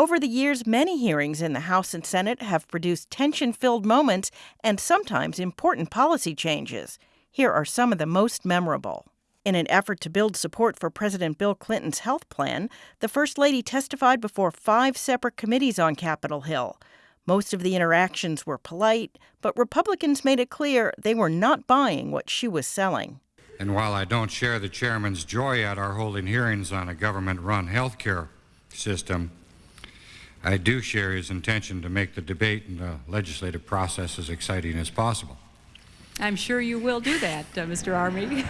Over the years, many hearings in the House and Senate have produced tension filled moments and sometimes important policy changes. Here are some of the most memorable. In an effort to build support for President Bill Clinton's health plan, the First Lady testified before five separate committees on Capitol Hill. Most of the interactions were polite, but Republicans made it clear they were not buying what she was selling. And while I don't share the chairman's joy at our holding hearings on a government run health care system, I do share his intention to make the debate and the legislative process as exciting as possible. I'm sure you will do that, uh, Mr. Armey.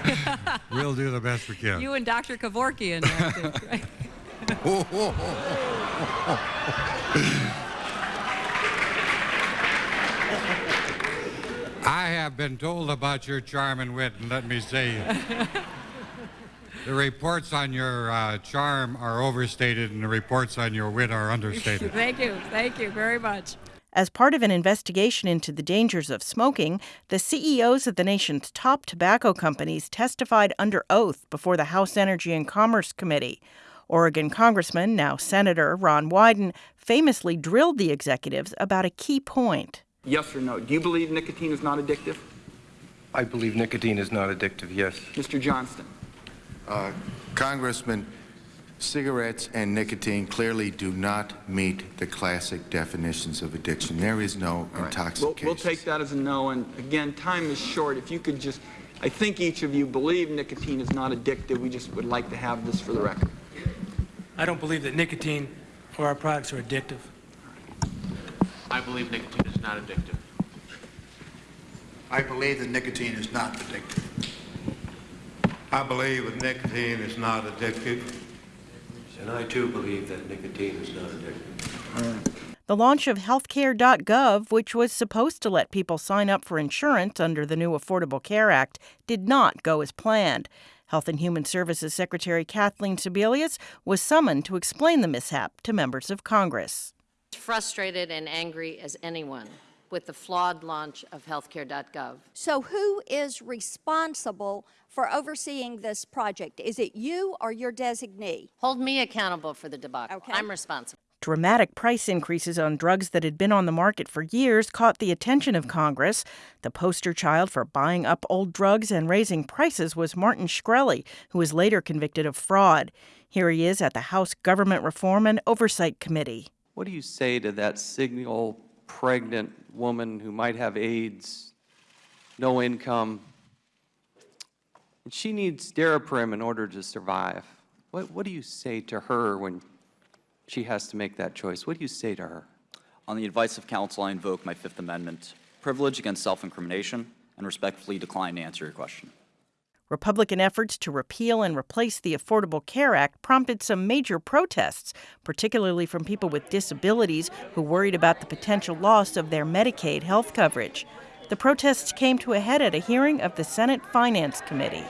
we'll do the best we can. You and Dr. Kevorkian, right? I have been told about your charm and wit, and let me say, the reports on your uh, charm are overstated, and the reports on your wit are understated. Thank you. Thank you very much. As part of an investigation into the dangers of smoking, the CEOs of the nation's top tobacco companies testified under oath before the House Energy and Commerce Committee. Oregon Congressman, now Senator Ron Wyden, famously drilled the executives about a key point. Yes or no? Do you believe nicotine is not addictive? I believe nicotine is not addictive, yes. Mr. Johnston. Uh, Congressman, Cigarettes and nicotine clearly do not meet the classic definitions of addiction. There is no right. intoxication. We'll, we'll, take that as a no. And again, time is short. If you could just, I think each of you believe nicotine is not addictive. We just would like to have this for the record. I don't believe that nicotine or our products are addictive. I believe nicotine is not addictive. I believe that nicotine is not addictive. I believe that nicotine is not addictive. And I too believe that nicotine is not addictive. The launch of healthcare.gov, which was supposed to let people sign up for insurance under the new Affordable Care Act, did not go as planned. Health and Human Services Secretary Kathleen Sebelius was summoned to explain the mishap to members of Congress. Frustrated and angry as anyone with the flawed launch of healthcare.gov. So, who is responsible for overseeing this project? Is it you or your designee? Hold me accountable for the debacle. Okay. I'm responsible. Dramatic price increases on drugs that had been on the market for years caught the attention of Congress. The poster child for buying up old drugs and raising prices was Martin Shkreli, who was later convicted of fraud. Here he is at the House Government Reform and Oversight Committee. What do you say to that signal pregnant woman who might have AIDS, no income, and she needs Daraprim in order to survive. What, what do you say to her when she has to make that choice? What do you say to her? On the advice of counsel, I invoke my Fifth Amendment privilege against self-incrimination and respectfully decline to answer your question. Republican efforts to repeal and replace the Affordable Care Act prompted some major protests, particularly from people with disabilities who worried about the potential loss of their Medicaid health coverage. The protests came to a head at a hearing of the Senate Finance Committee.